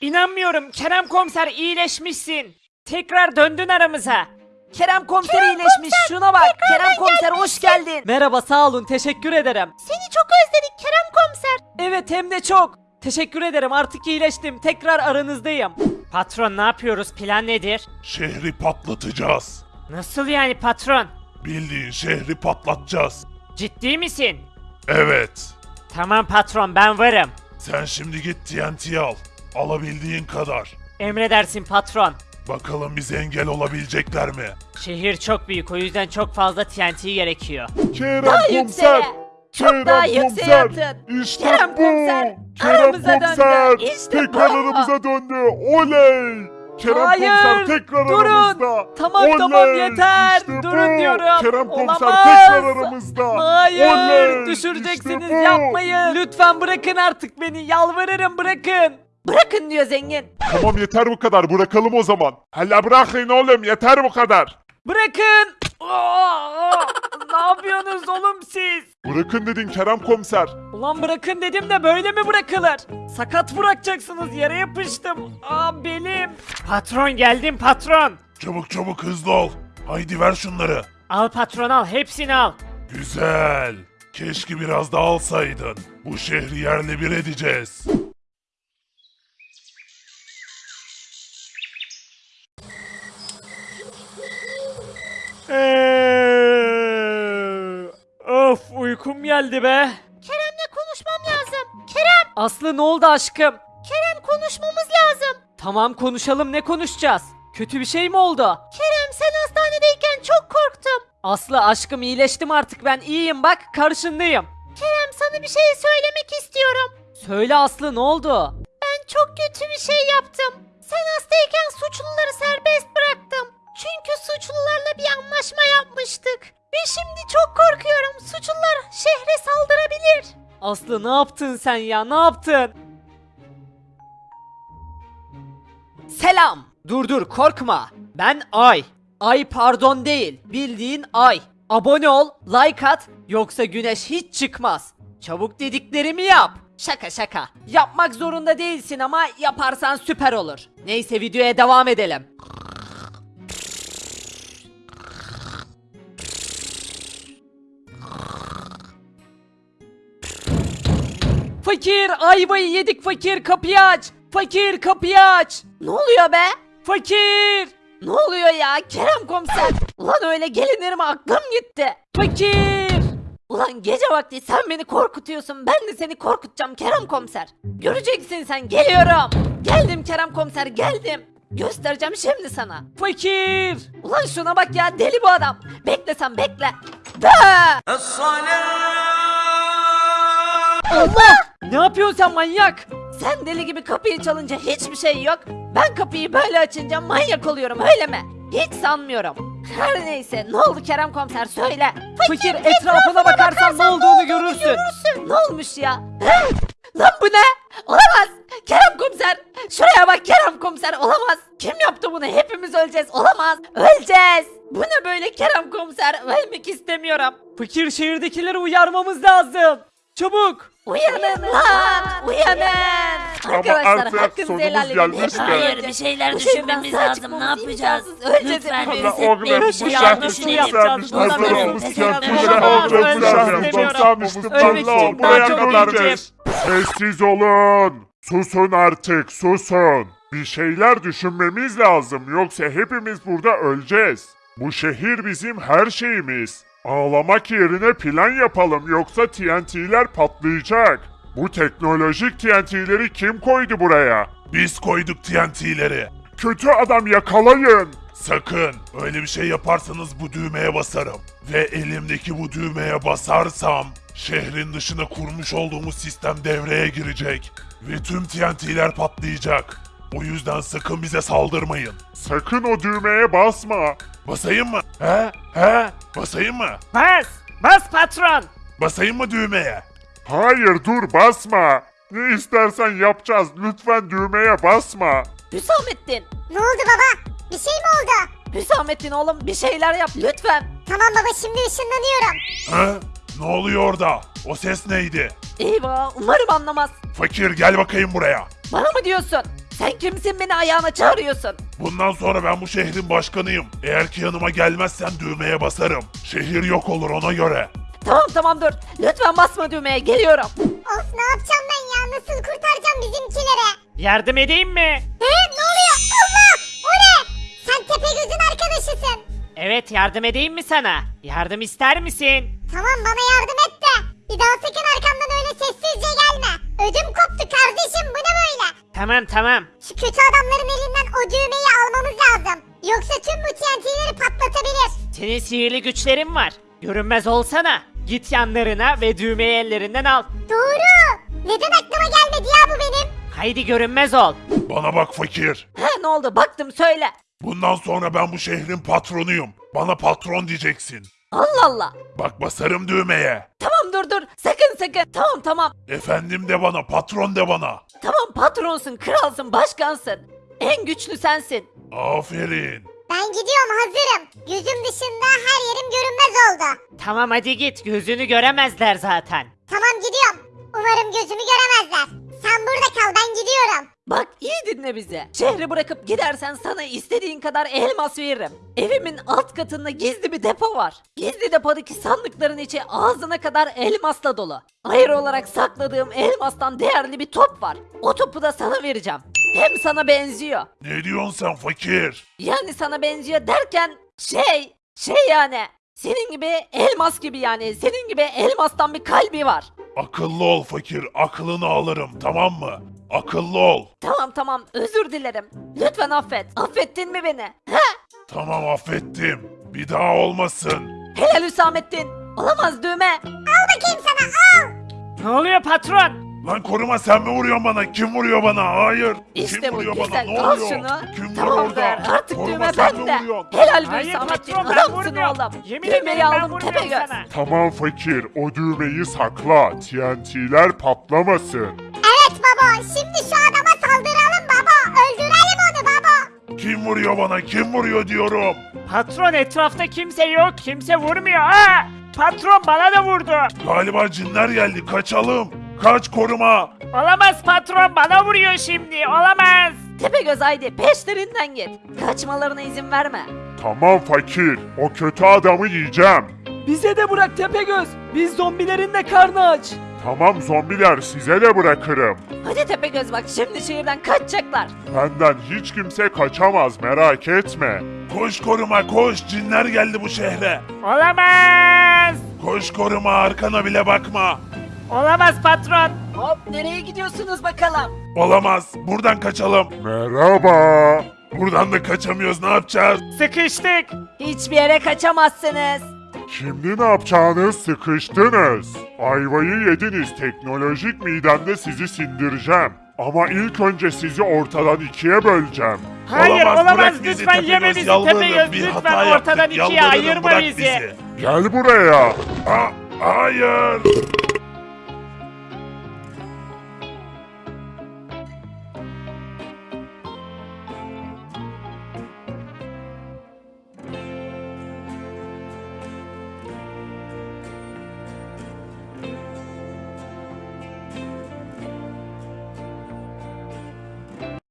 İnanmıyorum Kerem komiser iyileşmişsin. Tekrar döndün aramıza. Kerem komiser iyileşmiş şuna bak. Kerem komiser hoş geldin. Merhaba sağ olun teşekkür ederim. Seni çok özledik Kerem komiser. Evet hem de çok. Teşekkür ederim artık iyileştim. Tekrar aranızdayım. Patron ne yapıyoruz plan nedir? Şehri patlatacağız. Nasıl yani patron? Bildiğin şehri patlatacağız. Ciddi misin? Evet. Tamam patron ben varım. Sen şimdi git TNT al. Alabildiğin kadar. Emredersin patron. Bakalım bize engel olabilecekler mi? Şehir çok büyük o yüzden çok fazla TNT gerekiyor. Kerem Daha yükseğe. Çok daha yükseğe atın. İşte Kerem bu. komiser, Kerem aramıza döndü. komiser. İşte tekrar bu. aramıza döndü. Oley. Kerem Hayır, komiser tekrar durun. aramızda. Tamam, Oley. tamam, yeter. İşte Durun bu. diyorum. Kerem komiser Olamaz. tekrar aramızda. Hayır Oley. düşüreceksiniz İşte bu. yapmayın. Lütfen bırakın artık beni yalvarırım bırakın. Bırakın diyor zengin. Tamam yeter bu kadar bırakalım o zaman. Hala bırakın oğlum yeter bu kadar. Bırakın. Aa, ne yapıyorsunuz oğlum siz? Bırakın dedin Kerem komiser. Ulan bırakın dedim de böyle mi bırakılır? Sakat bırakacaksınız yere yapıştım. Aa belim. Patron geldim patron. Çabuk çabuk hızlı ol. Haydi ver şunları. Al patron al hepsini al. Güzel. Keşke biraz daha alsaydın. Bu şehri yerle bir edeceğiz. Eee, Of uykum geldi be. Kerem'le konuşmam lazım. Kerem, Aslı ne oldu aşkım? Kerem konuşmamız lazım. Tamam konuşalım ne konuşacağız? Kötü bir şey mi oldu? Kerem sen hastanedeyken çok korktum. Aslı aşkım iyileştim artık ben iyiyim bak karşındayım. Kerem sana bir şey söylemek istiyorum. Söyle Aslı ne oldu? Ben çok kötü bir şey yaptım. Sen hastayken suçluları Aslı ne yaptın sen ya ne yaptın? Selam. Dur dur korkma. Ben Ay. Ay pardon değil. Bildiğin Ay. Abone ol, like at yoksa güneş hiç çıkmaz. Çabuk dediklerimi yap. Şaka şaka. Yapmak zorunda değilsin ama yaparsan süper olur. Neyse videoya devam edelim. Fakir ayvayı yedik fakir kapıyı aç. Fakir kapıyı aç. Ne oluyor be? Fakir. Ne oluyor ya Kerem komiser? Ulan öyle gelinir mi aklım gitti. Fakir. Ulan gece vakti sen beni korkutuyorsun ben de seni korkutacağım Kerem komiser. Göreceksin sen geliyorum. Geldim Kerem komiser geldim. Göstereceğim şimdi sana. Fakir. Ulan şuna bak ya deli bu adam. Bekle sen bekle. Da! Allah! Ne yapıyorsun sen manyak? Sen deli gibi kapıyı çalınca hiçbir şey yok. Ben kapıyı böyle açınca manyak oluyorum öyle mi? Hiç sanmıyorum. Her neyse ne oldu Kerem komiser söyle. Fakir etrafına bakarsan ne olduğunu görürsün. Ne olmuş ya? He? Lan bu ne? Olamaz. Kerem komiser. Şuraya bak Kerem komiser. Olamaz. Kim yaptı bunu? Hepimiz öleceğiz. Olamaz. Öleceğiz. Bu ne böyle Kerem komiser? Ölmek istemiyorum. Fakir şehirdekileri uyarmamız lazım. Çabuk. Uyanın lan. Uyanın. Ama Arkadaşlar artık hakkınızı sonumuz helal edin. gelmişti. Hayır, öleceğiz. bir şeyler Bu şehirden düşünmemiz sağ lazım. çıkmamız Ne yapacağız? imkansız. Öleceğiz Lütfen hepimiz. Valla oğlum. Bir şey düşünelim. yapacağız. Bundan Hazırımız sonra TNT'leri olamaz, alacağız bu ölmek şarkı. istemiyorum. Sanmıştım Ölmek valla için buraya daha çok kadarmış. Sessiz olun. Susun artık susun. Bir şeyler düşünmemiz lazım yoksa hepimiz burada öleceğiz. Bu şehir bizim her şeyimiz. Ağlamak yerine plan yapalım yoksa TNT'ler patlayacak. Bu teknolojik TNT'leri kim koydu buraya? Biz koyduk TNT'leri. Kötü adam yakalayın. Sakın öyle bir şey yaparsanız bu düğmeye basarım. Ve elimdeki bu düğmeye basarsam şehrin dışına kurmuş olduğumuz sistem devreye girecek. Ve tüm TNT'ler patlayacak. O yüzden sakın bize saldırmayın. Sakın o düğmeye basma. Basayım mı? He? He? Basayım mı? Bas. Bas patron. Basayım mı düğmeye? Hayır dur basma. Ne istersen yapacağız. Lütfen düğmeye basma. Hüsamettin. Ne oldu baba? Bir şey mi oldu? Hüsamettin oğlum bir şeyler yap lütfen. Tamam baba şimdi ışınlanıyorum. He? Ne oluyor orada? O ses neydi? Eyvah umarım anlamaz. Fakir gel bakayım buraya. Bana mı diyorsun? Sen kimsin beni ayağına çağırıyorsun? Bundan sonra ben bu şehrin başkanıyım. Eğer ki yanıma gelmezsen düğmeye basarım. Şehir yok olur ona göre. Tamam tamam dur. Lütfen basma düğmeye geliyorum. Of ne yapacağım ben ya? Nasıl kurtaracağım bizimkileri? Yardım edeyim mi? He ne oluyor? Allah! O ne? Sen Tepegöz'ün arkadaşısın. Evet yardım edeyim mi sana? Yardım ister misin? Tamam bana yardım et de. Bir daha sakın arkamdan öyle sessizce gelme. Ödüm koptu kardeşim bu ne böyle? Tamam tamam. Şu kötü adamların elinden o düğmeyi almamız lazım. Yoksa tüm bu TNT'leri patlatabilir. Senin sihirli güçlerin var. Görünmez olsana. Git yanlarına ve düğmeyi ellerinden al. Doğru. Neden aklıma gelmedi ya bu benim? Haydi görünmez ol. Bana bak fakir. He ne oldu baktım söyle. Bundan sonra ben bu şehrin patronuyum. Bana patron diyeceksin. Allah Allah. Bak basarım düğmeye. Dur dur. Sakın sakın. Tamam tamam. Efendim de bana, patron de bana. Tamam patronsun, kralsın, başkansın. En güçlü sensin. Aferin. Ben gidiyorum hazırım. Gözüm dışında her yerim görünmez oldu. Tamam hadi git gözünü göremezler zaten. Tamam gidiyorum. Umarım gözümü göremezler. Sen burada kal ben gidiyorum. Bak iyi dinle bizi. Şehri bırakıp gidersen sana istediğin kadar elmas veririm. Evimin alt katında gizli bir depo var. Gizli depodaki sandıkların içi ağzına kadar elmasla dolu. Ayrı olarak sakladığım elmastan değerli bir top var. O topu da sana vereceğim. Hem sana benziyor. Ne diyorsun sen fakir? Yani sana benziyor derken şey, şey yani. Senin gibi elmas gibi yani. Senin gibi elmastan bir kalbi var. Akıllı ol fakir, aklını alırım tamam mı? Akıllı ol. Tamam tamam özür dilerim. Lütfen affet. Affettin mi beni? He? Tamam affettim. Bir daha olmasın. Helal Hüsamettin. Olamaz düğme. Al bakayım sana al. Ne oluyor patron? Lan koruma sen mi vuruyorsun bana? Kim vuruyor bana? Hayır. İşte Kim bu vuruyor güzel. bana? Ne Al oluyor? şunu. Kim var Tamamdır. orada? Artık Koruma düğme sen mi bende. vuruyorsun? Helal be Hayır Hüsamettin. patron, ben Adamsın vurmuyorum. oğlum. Yemin Düğmeyi ben aldım vurmuyorum Tepegöz. sana. Tamam fakir, o düğmeyi sakla. TNT'ler patlamasın. Şimdi şu adama saldıralım baba. Öldürelim onu baba. Kim vuruyor bana? Kim vuruyor diyorum. Patron etrafta kimse yok. Kimse vurmuyor. Aa! Patron bana da vurdu. Galiba cinler geldi. Kaçalım. Kaç koruma. Olamaz patron bana vuruyor şimdi. Olamaz. Tepegöz haydi peşlerinden git. Kaçmalarına izin verme. Tamam fakir. O kötü adamı yiyeceğim. Bize de bırak Tepegöz. Biz zombilerin de karnı aç. Tamam zombiler size de bırakırım. Hadi Tepegöz bak şimdi şehirden kaçacaklar. Benden hiç kimse kaçamaz merak etme. Koş koruma koş cinler geldi bu şehre. Olamaz. Koş koruma arkana bile bakma. Olamaz patron. Hop nereye gidiyorsunuz bakalım? Olamaz buradan kaçalım. Merhaba. Buradan da kaçamıyoruz ne yapacağız? Sıkıştık. Hiçbir yere kaçamazsınız. Şimdi ne yapacağınız sıkıştınız. Ayvayı yediniz teknolojik midemde sizi sindireceğim. Ama ilk önce sizi ortadan ikiye böleceğim. Hayır olamaz, bırak bizi lütfen yeme Tepegöz, bizi yalvarırım. Tepegöz Bir lütfen hata yaptık, ortadan ikiye yalvarırım, ayırma bırak bizi. bizi. Gel buraya. Aa, hayır.